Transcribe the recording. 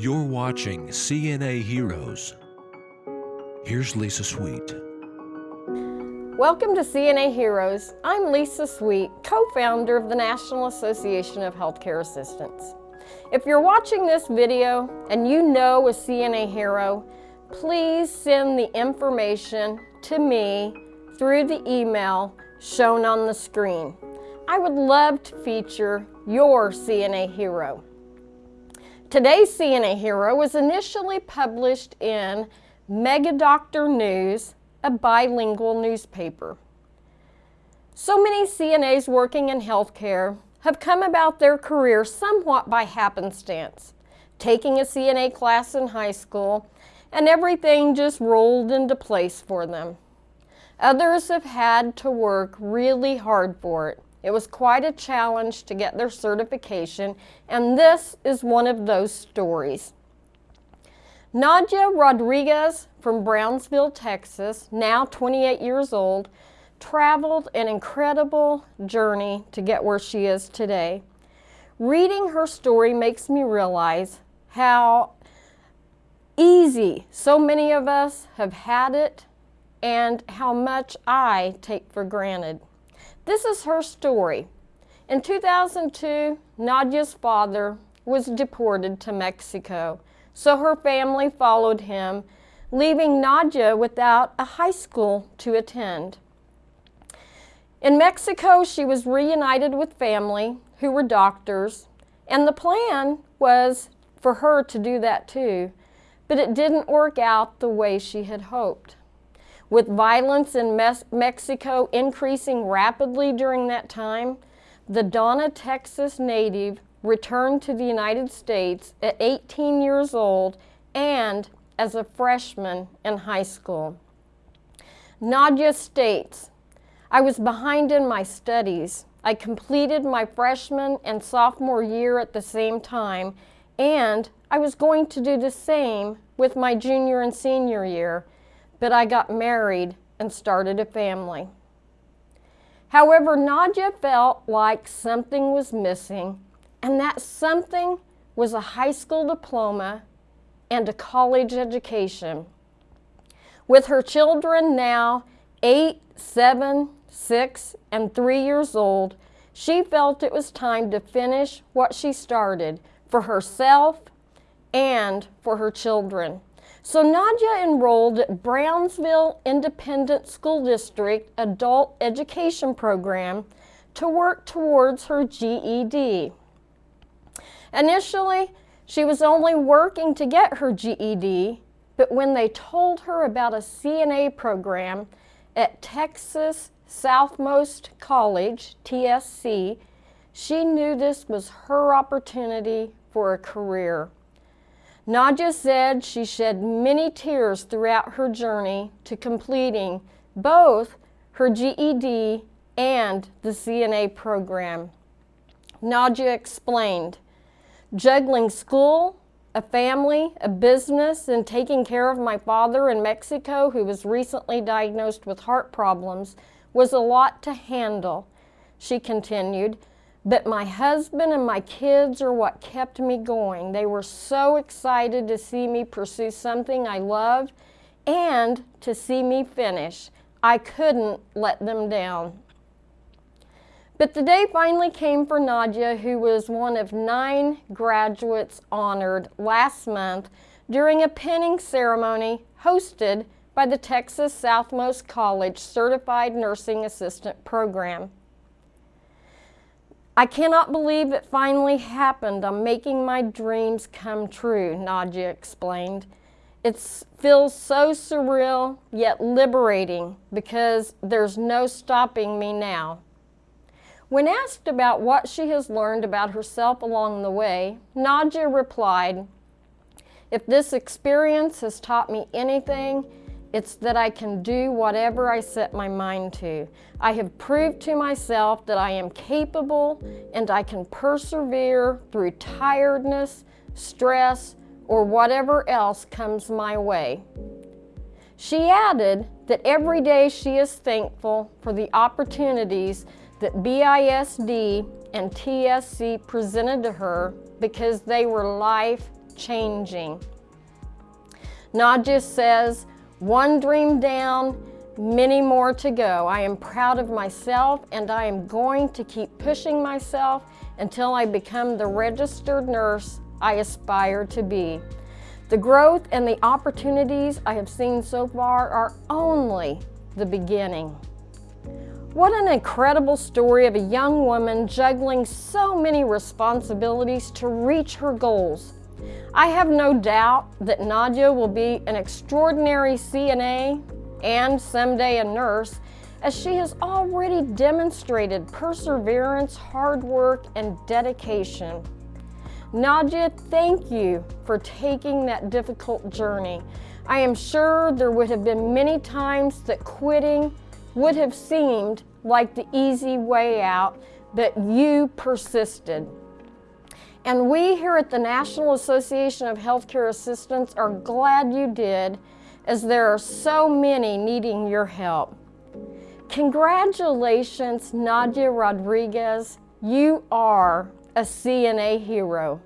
You're watching CNA Heroes. Here's Lisa Sweet. Welcome to CNA Heroes. I'm Lisa Sweet, co-founder of the National Association of Healthcare Assistants. If you're watching this video and you know a CNA hero, please send the information to me through the email shown on the screen. I would love to feature your CNA hero. Today's CNA hero was initially published in Mega Doctor News, a bilingual newspaper. So many CNAs working in healthcare have come about their career somewhat by happenstance, taking a CNA class in high school and everything just rolled into place for them. Others have had to work really hard for it, it was quite a challenge to get their certification, and this is one of those stories. Nadia Rodriguez from Brownsville, Texas, now 28 years old, traveled an incredible journey to get where she is today. Reading her story makes me realize how easy so many of us have had it and how much I take for granted. This is her story. In 2002, Nadia's father was deported to Mexico, so her family followed him, leaving Nadia without a high school to attend. In Mexico, she was reunited with family who were doctors, and the plan was for her to do that too, but it didn't work out the way she had hoped. With violence in Mexico increasing rapidly during that time, the Donna, Texas native returned to the United States at 18 years old and as a freshman in high school. Nadia states, I was behind in my studies. I completed my freshman and sophomore year at the same time, and I was going to do the same with my junior and senior year but I got married and started a family. However, Nadia felt like something was missing, and that something was a high school diploma and a college education. With her children now eight, seven, six, and three years old, she felt it was time to finish what she started for herself and for her children. So Nadia enrolled at Brownsville Independent School District Adult Education Program to work towards her GED. Initially, she was only working to get her GED, but when they told her about a CNA program at Texas Southmost College, TSC, she knew this was her opportunity for a career. Nadia said she shed many tears throughout her journey to completing both her GED and the CNA program. Nadia explained, juggling school, a family, a business, and taking care of my father in Mexico who was recently diagnosed with heart problems was a lot to handle. She continued, but my husband and my kids are what kept me going. They were so excited to see me pursue something I loved and to see me finish. I couldn't let them down. But the day finally came for Nadia, who was one of nine graduates honored last month during a pinning ceremony hosted by the Texas Southmost College Certified Nursing Assistant Program. I cannot believe it finally happened. I'm making my dreams come true, Nadia explained. It feels so surreal yet liberating because there's no stopping me now. When asked about what she has learned about herself along the way, Nadia replied, if this experience has taught me anything, it's that I can do whatever I set my mind to. I have proved to myself that I am capable and I can persevere through tiredness, stress, or whatever else comes my way. She added that every day she is thankful for the opportunities that BISD and TSC presented to her because they were life changing. Nadia says, one dream down, many more to go. I am proud of myself and I am going to keep pushing myself until I become the registered nurse I aspire to be. The growth and the opportunities I have seen so far are only the beginning. What an incredible story of a young woman juggling so many responsibilities to reach her goals. I have no doubt that Nadia will be an extraordinary CNA and someday a nurse as she has already demonstrated perseverance, hard work, and dedication. Nadia, thank you for taking that difficult journey. I am sure there would have been many times that quitting would have seemed like the easy way out, but you persisted. And we here at the National Association of Healthcare Assistants are glad you did, as there are so many needing your help. Congratulations, Nadia Rodriguez. You are a CNA hero.